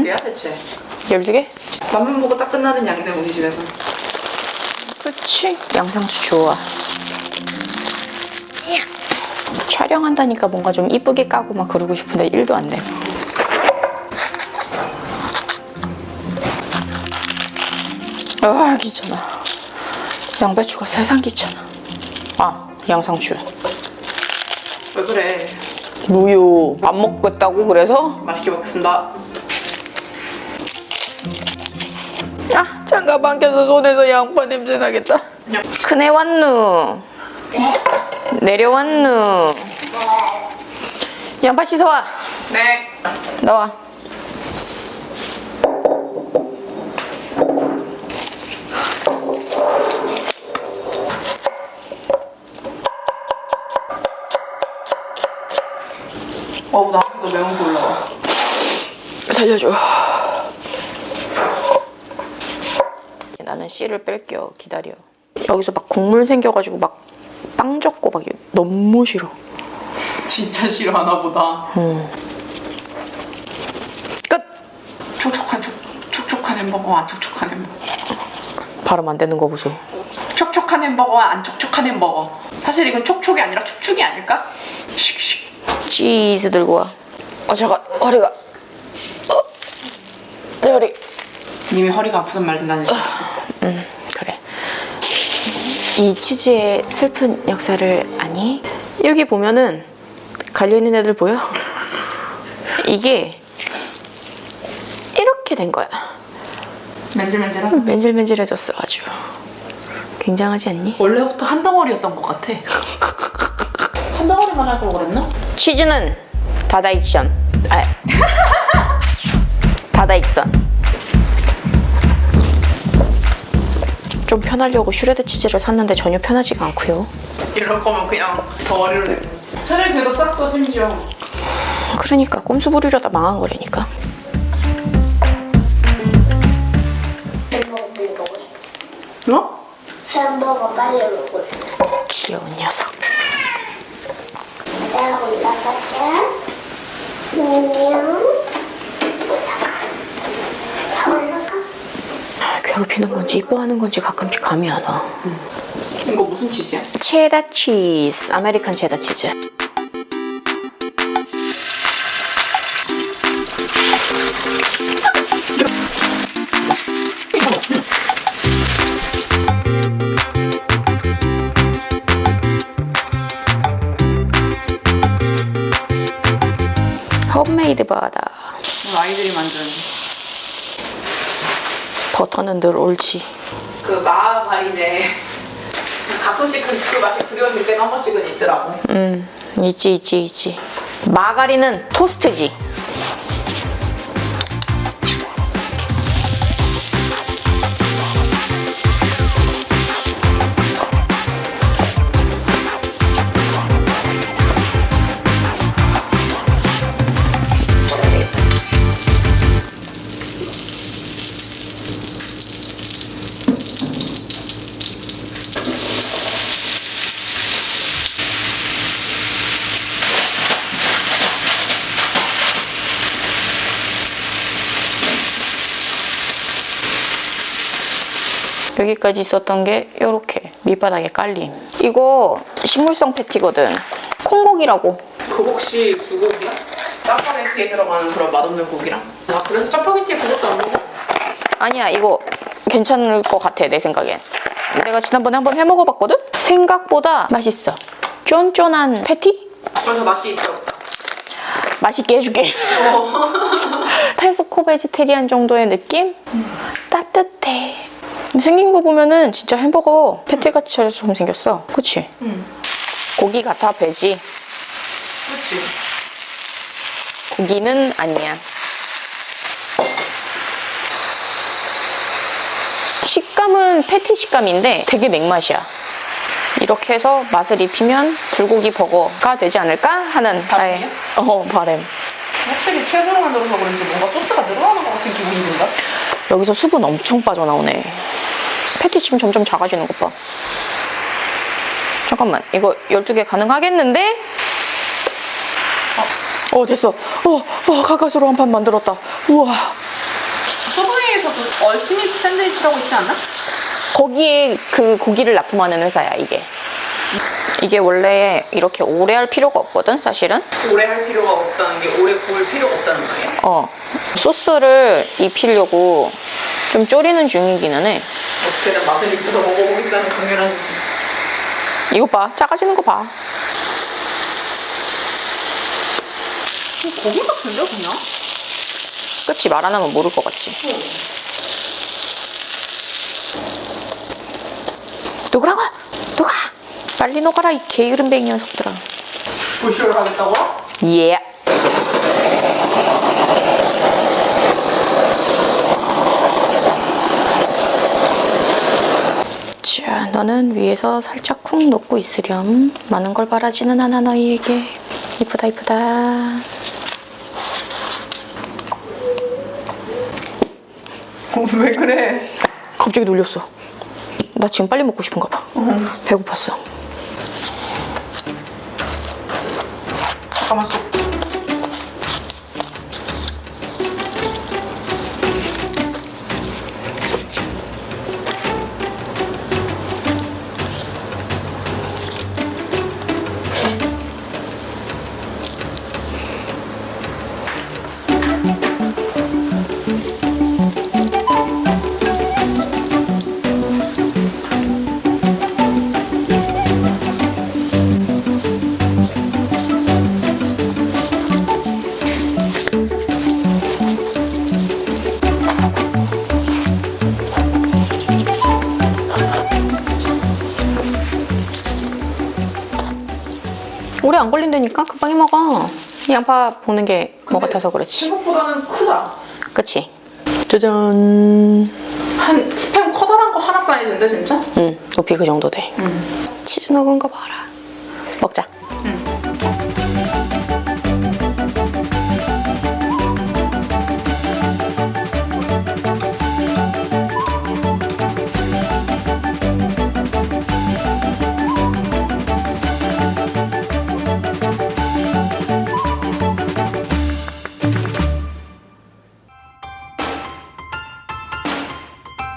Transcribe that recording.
어때요 대체? 12개? 맛만 보고 딱 끝나는 양이네 우리 집에서. 그치? 양상추 좋아. 촬영한다니까 뭔가 좀 이쁘게 까고 막 그러고 싶은데 1도 안 돼. 아 귀찮아. 양배추가 세상 귀찮아. 아 양상추. 왜 그래? 무효 안 먹겠다고 그래서? 맛있게 먹겠습니다 장갑 안 껴서 손에서 양파 냄새 나겠다. 큰애 왔누. 내려왔누. 양파 씻어와. 네. 나와. 어우 나 이거 매운 거 올라와. 살려줘 나는 씨를 뺄게요. 기다려. 여기서 막 국물 생겨가지고 막빵 젖고 막 너무 싫어. 진짜 싫어하나 보다. 끝! 촉촉한 촉, 촉촉한 햄버거와 안 촉촉한 햄버거. 발음 안 되는 거 보소. 촉촉한 햄버거와 안 촉촉한 햄버거. 사실 이건 촉촉이 아니라 축축이 아닐까? 슉슉 치즈 들고 와. 어, 잠깐. 허리가. 어, 내 허리. 님이 허리가 아프단 말 듣다니 음 그래 이 치즈의 슬픈 역사를 아니? 여기 보면은 갈려있는 애들 보여? 이게 이렇게 된 거야 맨질맨질하다 맨질맨질해졌어 아주 굉장하지 않니? 원래부터 한 덩어리였던 것 같아 한 덩어리만 할 걸 그랬나? 치즈는 다다익션 아 다다익선 편하려고 슈레드 치즈를 샀는데 전혀 편하지가 않고요 이럴 거면 그냥 덩어리로 내 차라리 그래도 쌌어 심지어 그러니까 꼼수 부리려다 망한 거라니까. 어? 햄버거 빨리 싶어. 귀여운 녀석 내가 올라갈게. 안녕. 다 올라가. 아, 괴롭히는 건지 이뻐하는 건지 가끔씩 감이 안 와. 이거 무슨 치즈야? 체다 치즈, American 체다 치즈. 홈메이드 바다. 아이들이 만든 버터는 늘 옳지. 그 마가린에 가끔씩 그, 그 맛이 그리워질 때가 한 번씩은 있더라고 음, 있지, 있지, 있지. 마가린은 토스트지. 여기까지 있었던 게 이렇게 밑바닥에 깔림. 이거 식물성 패티거든. 콩고기라고. 그 혹시 그 고기야? 짜파게티에 들어가는 그런 맛없는 고기랑? 아 그래서 짜파게티에 그것도 안 먹어? 아니야 이거 괜찮을 것 같아 내 생각엔. 내가 지난번에 한번 해먹어봤거든? 생각보다 맛있어. 쫀쫀한 패티? 그래서 맛이 있어 맛있게 해줄게. 페스코 베지테리안 정도의 느낌? 따뜻해. 생긴 거 보면은 진짜 햄버거 패티같이처럼 생겼어. 그치? 응 고기 같아 배지. 그치 고기는 아니야. 식감은 패티 식감인데 되게 맥맛이야. 이렇게 해서 맛을 입히면 불고기 버거가 되지 않을까 하는 바람이야? 어 바램. 확실히 채소로 만 들어서 그런지 뭔가 소스가 늘어나는 것 같은 기분이 든다 여기서 수분 엄청 빠져나오네. 패티찜 점점 작아지는 것 봐. 잠깐만, 이거 12개 가능하겠는데? 어, 됐어. 어, 어 가까스로 한 판 만들었다. 우와. 그 얼티밋 샌드위치라고 있지 않나? 거기에 그 고기를 납품하는 회사야 이게. 이게 원래 이렇게 오래 할 필요가 없거든 사실은. 오래 할 필요가 없다는 게 오래 구울 필요가 없다는 말이야. 어 소스를 입히려고 좀 졸이는 중이기는 해. 어떻게든 맛을 입혀서 먹어보겠다는 강렬한 의지. 이거 봐 작아지는 거 봐. 고기 같은데 그냥? 그치 말 안 하면 모를 것 같지. 녹으라고 녹아 빨리 녹아라 이 게으름뱅이 녀석들아. 부쇼를 하겠다고? 예. 자, 너는 위에서 살짝 쿵 녹고 있으렴. 많은 걸 바라지는 않아 너희에게. 이쁘다 이쁘다. 왜 그래? 갑자기 놀렸어. 나 지금 빨리 먹고 싶은가 봐. 배고팠어. 잠깐만 쏙. 오래 안 걸린다니까 금방 해 먹어. 이 양파 볶는 게 뭐 같아서 그렇지. 생각보다는 크다. 그치? 짜잔. 한 스팸 커다란 거 하나 사이즈인데 진짜? 응, 높이 그 정도 돼. 치즈 녹은 거 봐라. 먹자.